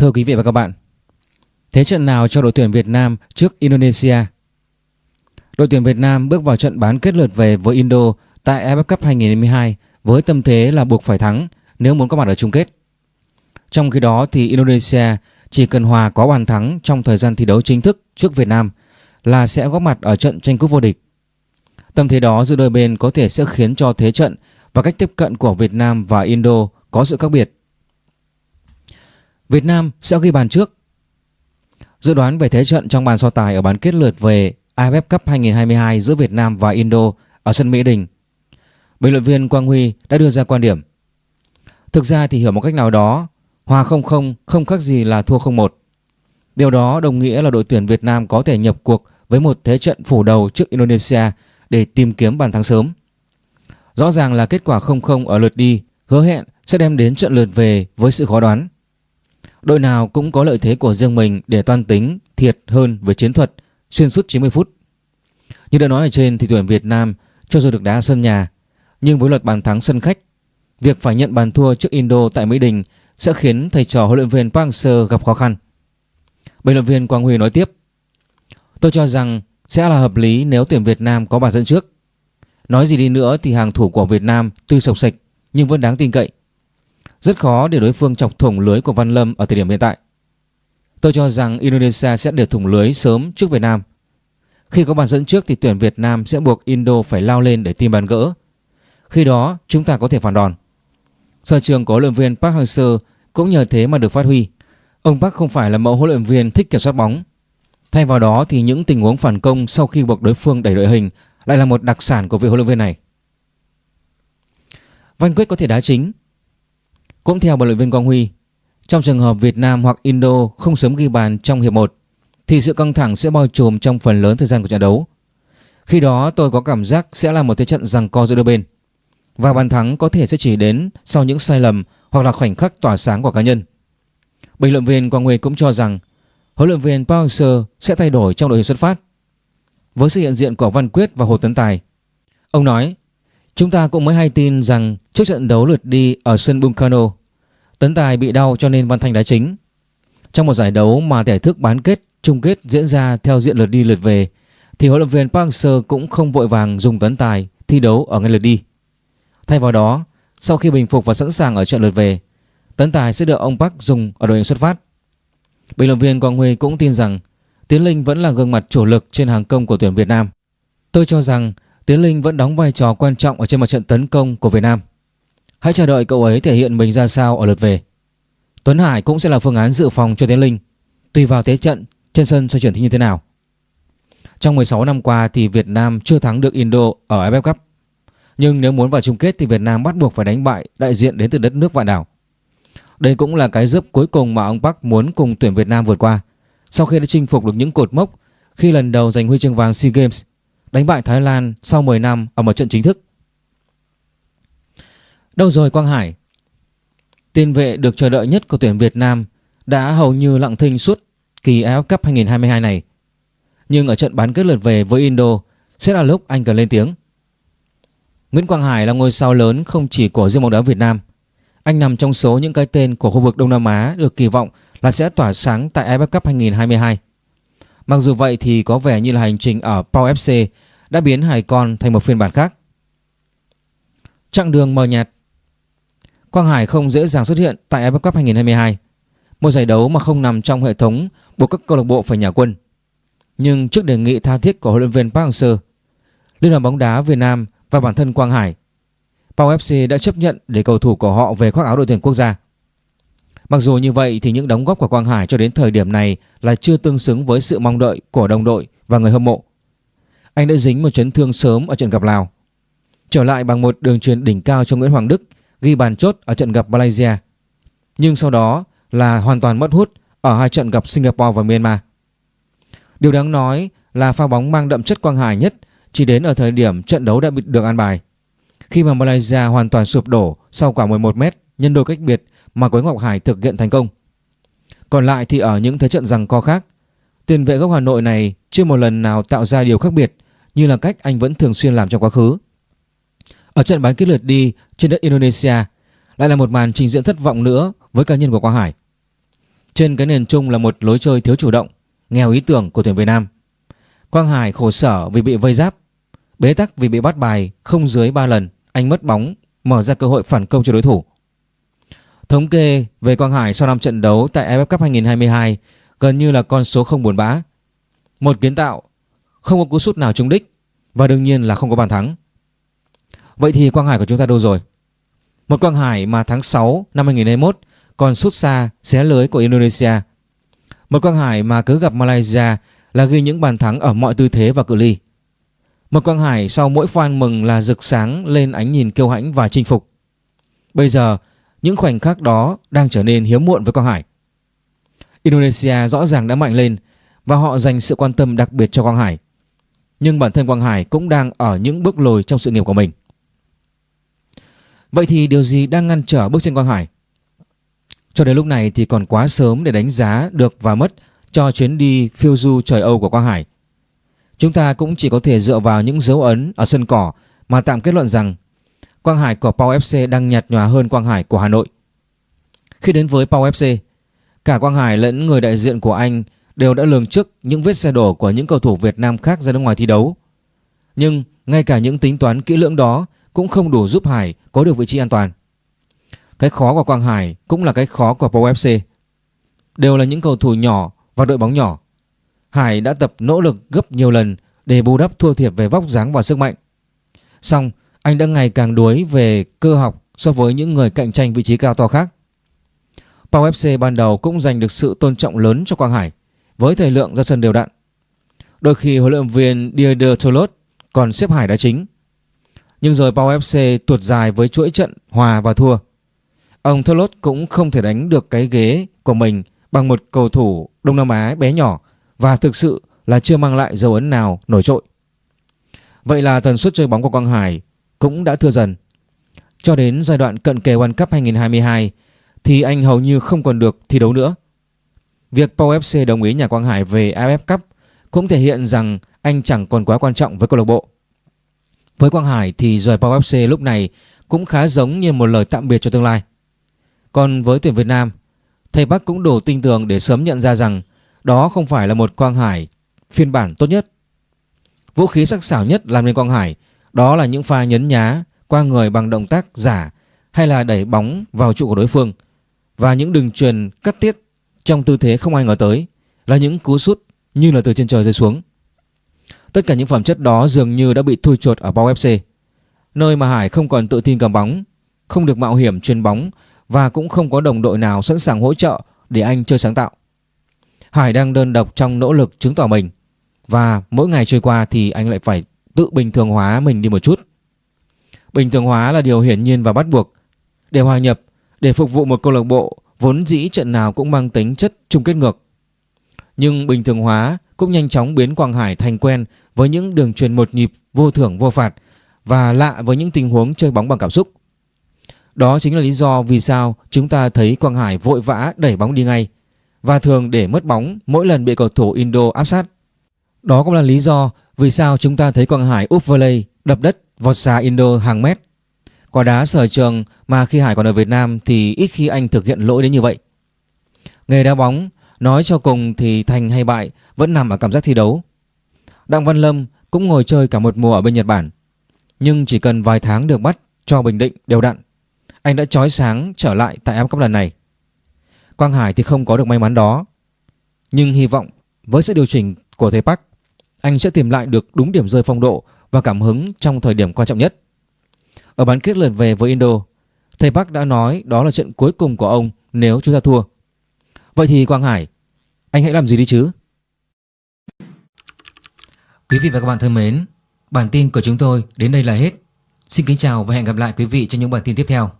Thưa quý vị và các bạn, thế trận nào cho đội tuyển Việt Nam trước Indonesia? Đội tuyển Việt Nam bước vào trận bán kết lượt về với Indo tại AFF Cup 2022 với tâm thế là buộc phải thắng nếu muốn có mặt ở chung kết. Trong khi đó thì Indonesia chỉ cần hòa có bàn thắng trong thời gian thi đấu chính thức trước Việt Nam là sẽ góp mặt ở trận tranh cúp vô địch. Tâm thế đó giữa đôi bên có thể sẽ khiến cho thế trận và cách tiếp cận của Việt Nam và Indo có sự khác biệt. Việt Nam sẽ ghi bàn trước. Dự đoán về thế trận trong bàn so tài ở bán kết lượt về AFF Cup 2022 giữa Việt Nam và Indo ở sân Mỹ Đình. Bình luận viên Quang Huy đã đưa ra quan điểm. Thực ra thì hiểu một cách nào đó, hòa 0-0 không khác gì là thua 0-1. Điều đó đồng nghĩa là đội tuyển Việt Nam có thể nhập cuộc với một thế trận phủ đầu trước Indonesia để tìm kiếm bàn thắng sớm. Rõ ràng là kết quả 0-0 ở lượt đi hứa hẹn sẽ đem đến trận lượt về với sự khó đoán. Đội nào cũng có lợi thế của riêng mình để toan tính thiệt hơn về chiến thuật xuyên suốt 90 phút. Như đã nói ở trên thì tuyển Việt Nam cho dù được đá sân nhà nhưng với luật bàn thắng sân khách, việc phải nhận bàn thua trước Indo tại Mỹ Đình sẽ khiến thầy trò huấn luyện viên Park Hang-seo gặp khó khăn. Bình luận viên Quang Huy nói tiếp: "Tôi cho rằng sẽ là hợp lý nếu tuyển Việt Nam có bàn dẫn trước. Nói gì đi nữa thì hàng thủ của Việt Nam tuy sộc sạch nhưng vẫn đáng tin cậy. Rất khó để đối phương chọc thủng lưới của Văn Lâm ở thời điểm hiện tại. Tôi cho rằng Indonesia sẽ để thủng lưới sớm trước Việt Nam. Khi có bàn dẫn trước thì tuyển Việt Nam sẽ buộc Indo phải lao lên để tìm bàn gỡ. Khi đó, chúng ta có thể phản đòn. Sở trường của huấn luyện viên Park Hang-seo cũng nhờ thế mà được phát huy. Ông Park không phải là mẫu huấn luyện viên thích kiểm soát bóng. Thay vào đó thì những tình huống phản công sau khi buộc đối phương đẩy đội hình lại là một đặc sản của vị huấn luyện viên này. Văn Quyết có thể đá chính cũng theo bình luận viên Quang Huy, trong trường hợp Việt Nam hoặc Indo không sớm ghi bàn trong hiệp 1 thì sự căng thẳng sẽ bao trùm trong phần lớn thời gian của trận đấu. Khi đó tôi có cảm giác sẽ là một thế trận giằng co giữa đôi bên và bàn thắng có thể sẽ chỉ đến sau những sai lầm hoặc là khoảnh khắc tỏa sáng của cá nhân. Bình luận viên Quang Huy cũng cho rằng huấn luyện viên Park Hang-seo sẽ thay đổi trong đội hình xuất phát với sự hiện diện của Văn Quyết và Hồ Tấn Tài. Ông nói Chúng ta cũng mới hay tin rằng trước trận đấu lượt đi ở sân Bunkano, Tấn Tài bị đau cho nên Văn Thanh đá chính. Trong một giải đấu mà thể thức bán kết, chung kết diễn ra theo diện lượt đi lượt về, thì huấn luyện viên Park Hang-seo cũng không vội vàng dùng Tấn Tài thi đấu ở ngay lượt đi. Thay vào đó, sau khi bình phục và sẵn sàng ở trận lượt về, Tấn Tài sẽ được ông Park dùng ở đội hình xuất phát. Bình luận viên Quang Huy cũng tin rằng Tiến Linh vẫn là gương mặt chủ lực trên hàng công của tuyển Việt Nam. Tôi cho rằng Tiến Linh vẫn đóng vai trò quan trọng ở trên mặt trận tấn công của Việt Nam. Hãy chờ đợi cậu ấy thể hiện mình ra sao ở lượt về. Tuấn Hải cũng sẽ là phương án dự phòng cho Tiến Linh, tùy vào thế trận trên sân sẽ chuyển thi như thế nào. Trong 16 năm qua thì Việt Nam chưa thắng được Indo ở AFF Cup. Nhưng nếu muốn vào chung kết thì Việt Nam bắt buộc phải đánh bại đại diện đến từ đất nước vạn đảo. Đây cũng là cái giúp cuối cùng mà ông Park muốn cùng tuyển Việt Nam vượt qua sau khi đã chinh phục được những cột mốc khi lần đầu giành huy chương vàng SEA Games đánh bại Thái Lan sau 10 năm ở một trận chính thức. Đâu rồi Quang Hải? Tiền vệ được chờ đợi nhất của tuyển Việt Nam đã hầu như lặng thinh suốt kỳ AF Cup 2022 này. Nhưng ở trận bán kết lượt về với Indo sẽ là lúc anh cần lên tiếng. Nguyễn Quang Hải là ngôi sao lớn không chỉ của riêng bóng đá Việt Nam. Anh nằm trong số những cái tên của khu vực Đông Nam Á được kỳ vọng là sẽ tỏa sáng tại AFF Cup 2022. Mặc dù vậy thì có vẻ như là hành trình ở Pau FC đã biến Hải Con thành một phiên bản khác. Chặng đường mờ nhạt Quang Hải không dễ dàng xuất hiện tại AFF Cup 2022, một giải đấu mà không nằm trong hệ thống buộc các câu lạc bộ phải nhà quân. Nhưng trước đề nghị tha thiết của huấn luyện viên Park Hang-seo, Liên đoàn bóng đá Việt Nam và bản thân Quang Hải, Pau FC đã chấp nhận để cầu thủ của họ về khoác áo đội tuyển quốc gia. Mặc dù như vậy thì những đóng góp của Quang Hải cho đến thời điểm này là chưa tương xứng với sự mong đợi của đồng đội và người hâm mộ. Anh đã dính một chấn thương sớm ở trận gặp Lào. Trở lại bằng một đường truyền đỉnh cao cho Nguyễn Hoàng Đức, ghi bàn chốt ở trận gặp Malaysia. Nhưng sau đó là hoàn toàn mất hút ở hai trận gặp Singapore và Myanmar. Điều đáng nói là pha bóng mang đậm chất Quang Hải nhất chỉ đến ở thời điểm trận đấu đã bị được an bài. Khi mà Malaysia hoàn toàn sụp đổ sau quả 11 m nhân đôi cách biệt mà Quế Ngọc Hải thực hiện thành công. Còn lại thì ở những thế trận rằng co khác, tiền vệ gốc Hà Nội này chưa một lần nào tạo ra điều khác biệt như là cách anh vẫn thường xuyên làm trong quá khứ. Ở trận bán kết lượt đi trên đất Indonesia lại là một màn trình diễn thất vọng nữa với cá nhân của Quang Hải. Trên cái nền chung là một lối chơi thiếu chủ động, nghèo ý tưởng của tuyển Việt Nam. Quang Hải khổ sở vì bị vây giáp, bế tắc vì bị bắt bài không dưới 3 lần, anh mất bóng, mở ra cơ hội phản công cho đối thủ. Thống kê về Quang Hải sau năm trận đấu tại AFF Cup 2022 gần như là con số không buồn bã. Một kiến tạo, không có cú sút nào trúng đích và đương nhiên là không có bàn thắng. Vậy thì Quang Hải của chúng ta đâu rồi? Một Quang Hải mà tháng 6 năm 2021 còn sút xa xé lưới của Indonesia. Một Quang Hải mà cứ gặp Malaysia là ghi những bàn thắng ở mọi tư thế và cự ly. Một Quang Hải sau mỗi pha mừng là rực sáng lên ánh nhìn kiêu hãnh và chinh phục. Bây giờ, những khoảnh khắc đó đang trở nên hiếm muộn với Quang Hải. Indonesia rõ ràng đã mạnh lên và họ dành sự quan tâm đặc biệt cho Quang Hải. Nhưng bản thân Quang Hải cũng đang ở những bước lùi trong sự nghiệp của mình. Vậy thì điều gì đang ngăn trở bước chân Quang Hải? Cho đến lúc này thì còn quá sớm để đánh giá được và mất cho chuyến đi phiêu du trời Âu của Quang Hải. Chúng ta cũng chỉ có thể dựa vào những dấu ấn ở sân cỏ mà tạm kết luận rằng Quang Hải của Pau FC đang nhạt nhòa hơn Quang Hải của Hà Nội. Khi đến với Pau FC, cả Quang Hải lẫn người đại diện của anh đều đã lường trước những vết xe đổ của những cầu thủ Việt Nam khác ra nước ngoài thi đấu. Nhưng ngay cả những tính toán kỹ lưỡng đó cũng không đủ giúp Hải có được vị trí an toàn. Cái khó của Quang Hải cũng là cái khó của Pau FC. Đều là những cầu thủ nhỏ và đội bóng nhỏ. Hải đã tập nỗ lực gấp nhiều lần để bù đắp thua thiệt về vóc dáng và sức mạnh. Xong, anh đã ngày càng đuối về cơ học so với những người cạnh tranh vị trí cao to khác. Pau FC ban đầu cũng giành được sự tôn trọng lớn cho Quang Hải với thời lượng ra sân đều đặn. Đôi khi huấn luyện viên Dieder Tolot còn xếp Hải đá chính. Nhưng rồi Pau FC tuột dài với chuỗi trận hòa và thua. Ông Tolot cũng không thể đánh được cái ghế của mình bằng một cầu thủ Đông Nam Á bé nhỏ và thực sự là chưa mang lại dấu ấn nào nổi trội. Vậy là tần suất chơi bóng của Quang Hải cũng đã thưa dần. Cho đến giai đoạn cận kề World Cup 2022 thì anh hầu như không còn được thi đấu nữa. Việc Pau FC đồng ý nhà Quang Hải về AFF Cup cũng thể hiện rằng anh chẳng còn quá quan trọng với câu lạc bộ. Với Quang Hải thì rời Pau FC lúc này cũng khá giống như một lời tạm biệt cho tương lai. Còn với tuyển Việt Nam, thầy Bắc cũng đủ tin tưởng để sớm nhận ra rằng đó không phải là một Quang Hải phiên bản tốt nhất. Vũ khí sắc sảo nhất làm nên Quang Hải đó là những pha nhấn nhá qua người bằng động tác giả hay là đẩy bóng vào trụ của đối phương và những đường truyền cắt tiết trong tư thế không ai ngờ tới là những cú sút như là từ trên trời rơi xuống. Tất cả những phẩm chất đó dường như đã bị thui chột ở Bao FC, nơi mà Hải không còn tự tin cầm bóng, không được mạo hiểm truyền bóng và cũng không có đồng đội nào sẵn sàng hỗ trợ để anh chơi sáng tạo. Hải đang đơn độc trong nỗ lực chứng tỏ mình và mỗi ngày trôi qua thì anh lại phải tự bình thường hóa mình đi một chút. Bình thường hóa là điều hiển nhiên và bắt buộc. Để hòa nhập, để phục vụ một câu lạc bộ vốn dĩ trận nào cũng mang tính chất chung kết ngược. Nhưng bình thường hóa cũng nhanh chóng biến Quang Hải thành quen với những đường truyền một nhịp vô thưởng vô phạt và lạ với những tình huống chơi bóng bằng cảm xúc. Đó chính là lý do vì sao chúng ta thấy Quang Hải vội vã đẩy bóng đi ngay và thường để mất bóng mỗi lần bị cầu thủ Indo áp sát. Đó cũng là lý do vì sao chúng ta thấy Quang Hải úp volley đập đất vọt xa Indo hàng mét. Quả đá sở trường mà khi Hải còn ở Việt Nam thì ít khi anh thực hiện lỗi đến như vậy. Nghề đá bóng, nói cho cùng thì thành hay bại vẫn nằm ở cảm giác thi đấu. Đặng Văn Lâm cũng ngồi chơi cả một mùa ở bên Nhật Bản. Nhưng chỉ cần vài tháng được bắt cho Bình Định đều đặn, anh đã chói sáng trở lại tại Am Cup lần này. Quang Hải thì không có được may mắn đó. Nhưng hy vọng với sự điều chỉnh của thầy Park, anh sẽ tìm lại được đúng điểm rơi phong độ và cảm hứng trong thời điểm quan trọng nhất. Ở bán kết lượt về với Indo, thầy Park đã nói đó là trận cuối cùng của ông nếu chúng ta thua. Vậy thì Quang Hải, anh hãy làm gì đi chứ? Quý vị và các bạn thân mến, bản tin của chúng tôi đến đây là hết. Xin kính chào và hẹn gặp lại quý vị trong những bản tin tiếp theo.